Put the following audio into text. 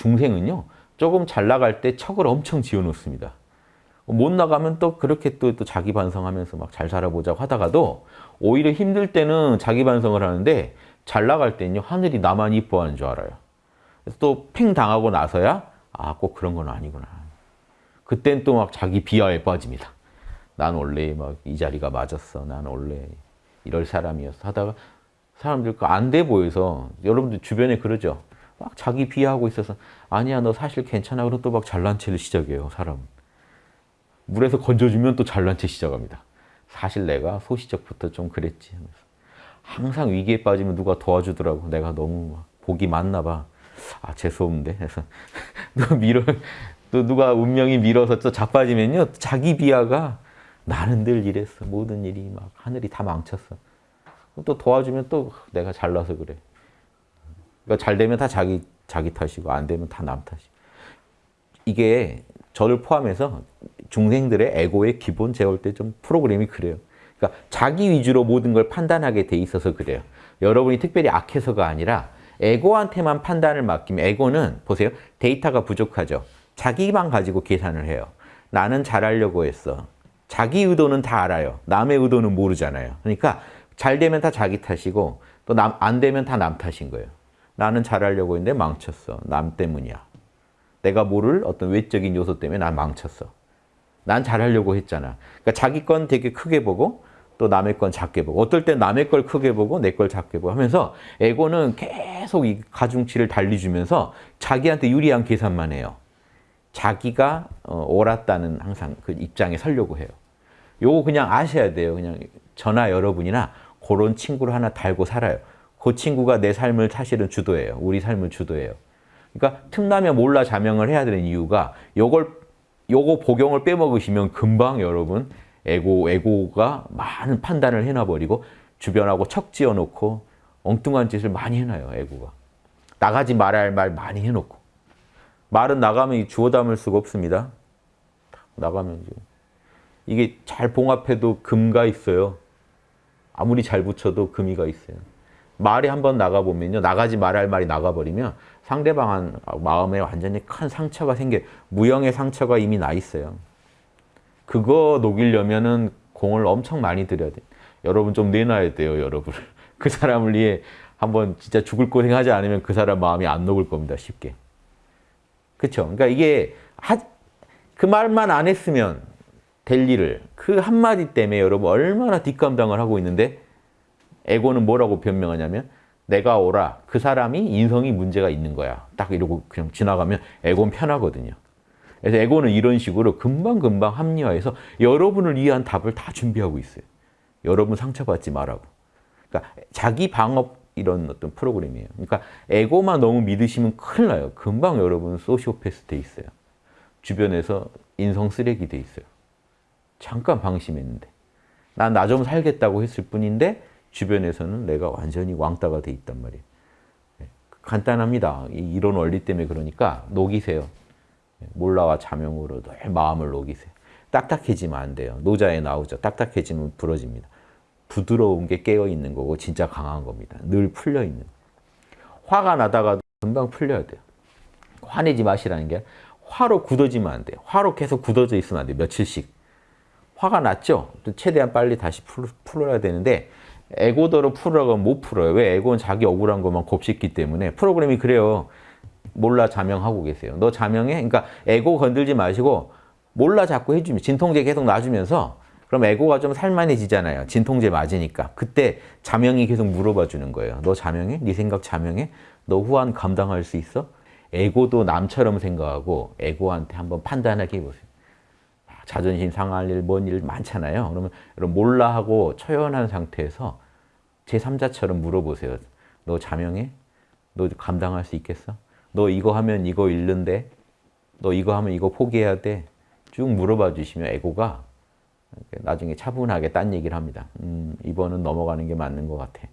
중생은요. 조금 잘 나갈 때 척을 엄청 지어놓습니다. 못 나가면 또 그렇게 또, 또 자기 반성하면서 막 잘 살아보자고 하다가도 오히려 힘들 때는 자기 반성을 하는데 잘 나갈 때는요. 하늘이 나만 이뻐하는 줄 알아요. 또 팽 당하고 나서야 아 꼭 그런 건 아니구나. 그땐 또 막 자기 비하에 빠집니다. 난 원래 막 이 자리가 맞았어. 난 원래 이럴 사람이었어. 하다가 사람들 안돼 보여서 여러분들 주변에 그러죠. 막 자기 비하하고 있어서 아니야 너 사실 괜찮아. 그럼 또 막 잘난 체를 시작해요. 사람. 물에서 건져주면 또 잘난 체 시작합니다. 사실 내가 소시적부터 좀 그랬지. 항상 위기에 빠지면 누가 도와주더라고. 내가 너무 복이 많나 봐. 아 재수없는데. 그래서 너 밀어 또 누가 운명이 밀어서 또 자빠지면요. 자기 비하가 나는 늘 이랬어. 모든 일이 막 하늘이 다 망쳤어. 또 도와주면 또 내가 잘나서 그래. 그러니까 잘 되면 다 자기 자기 탓이고 안 되면 다 남 탓이고. 이게 저를 포함해서 중생들의 에고의 기본 제가 볼 때 좀 프로그램이 그래요. 그러니까 자기 위주로 모든 걸 판단하게 돼 있어서 그래요. 여러분이 특별히 악해서가 아니라 에고한테만 판단을 맡기면 에고는 보세요. 데이터가 부족하죠. 자기만 가지고 계산을 해요. 나는 잘하려고 했어. 자기 의도는 다 알아요. 남의 의도는 모르잖아요. 그러니까 잘 되면 다 자기 탓이고 또 안 되면 다 남 탓인 거예요. 나는 잘하려고 했는데 망쳤어. 남 때문이야. 내가 모를 어떤 외적인 요소 때문에 난 망쳤어. 난 잘하려고 했잖아. 그러니까 자기 건 되게 크게 보고 또 남의 건 작게 보고 어떨 땐 남의 걸 크게 보고 내 걸 작게 보고 하면서 에고는 계속 이 가중치를 달리주면서 자기한테 유리한 계산만 해요. 자기가 어, 옳았다는 항상 그 입장에 서려고 해요. 요거 그냥 아셔야 돼요. 그냥 저나 여러분이나 그런 친구를 하나 달고 살아요. 그 친구가 내 삶을 사실은 주도해요. 우리 삶을 주도해요. 그러니까 틈나면 몰라 자명을 해야 되는 이유가 요걸 요거 복용을 빼먹으시면 금방 여러분 에고 에고가 많은 판단을 해놔버리고 주변하고 척 지어 놓고 엉뚱한 짓을 많이 해놔요. 에고가 나가지 말아야 할 말 많이 해놓고 말은 나가면 주워 담을 수가 없습니다. 나가면 이게 잘 봉합해도 금가 있어요. 아무리 잘 붙여도 금이가 있어요. 말이 한번 나가보면요. 나가지 말아야 할 말이 나가버리면 상대방 마음에 완전히 큰 상처가 생겨 무형의 상처가 이미 나 있어요. 그거 녹이려면 은 공을 엄청 많이 들여야 돼. 여러분 좀 내놔야 돼요, 여러분. 그 사람을 위해 한번 진짜 죽을 고생하지 않으면 그 사람 마음이 안 녹을 겁니다, 쉽게. 그렇죠? 그러니까 이게 하, 그 말만 안 했으면 될 일을 그 한마디 때문에 여러분 얼마나 뒷감당을 하고 있는데 에고는 뭐라고 변명하냐면 내가 오라 그 사람이 인성이 문제가 있는 거야. 딱 이러고 그냥 지나가면 에고는 편하거든요. 그래서 에고는 이런 식으로 금방금방 합리화해서 여러분을 위한 답을 다 준비하고 있어요. 여러분 상처받지 말라고. 그러니까 자기 방업 이런 어떤 프로그램이에요. 그러니까 에고만 너무 믿으시면 큰일 나요. 금방 여러분 소시오패스 돼 있어요. 주변에서 인성 쓰레기 돼 있어요. 잠깐 방심했는데. 난 나 좀 살겠다고 했을 뿐인데 주변에서는 내가 완전히 왕따가 돼 있단 말이에요. 네, 간단합니다. 이런 원리 때문에 그러니까 녹이세요. 네, 몰라와 자명으로 늘 마음을 녹이세요. 딱딱해지면 안 돼요. 노자에 나오죠. 딱딱해지면 부러집니다. 부드러운 게 깨어있는 거고 진짜 강한 겁니다. 늘 풀려있는 화가 나다가도 금방 풀려야 돼요. 화내지 마시라는 게 화로 굳어지면 안 돼요. 화로 계속 굳어져 있으면 안 돼요. 며칠씩. 화가 났죠? 최대한 빨리 다시 풀어야 되는데 에고더러 풀으라고 하면 못 풀어요. 왜? 에고는 자기 억울한 것만 곱씹기 때문에 프로그램이 그래요. 몰라 자명하고 계세요. 너 자명해? 그러니까 에고 건들지 마시고 몰라 자꾸 해주면 진통제 계속 놔주면서 그럼 에고가 좀 살만해지잖아요. 진통제 맞으니까. 그때 자명이 계속 물어봐 주는 거예요. 너 자명해? 네 생각 자명해? 너 후한 감당할 수 있어? 에고도 남처럼 생각하고 에고한테 한번 판단하게 해보세요. 자존심 상할 일, 뭔 일 많잖아요. 그러면 몰라 하고 초연한 상태에서 제3자처럼 물어보세요. 너 자명해? 너 감당할 수 있겠어? 너 이거 하면 이거 잃는데? 너 이거 하면 이거 포기해야 돼? 쭉 물어봐 주시면 에고가 나중에 차분하게 딴 얘기를 합니다. 음, 이번은 넘어가는 게 맞는 것 같아.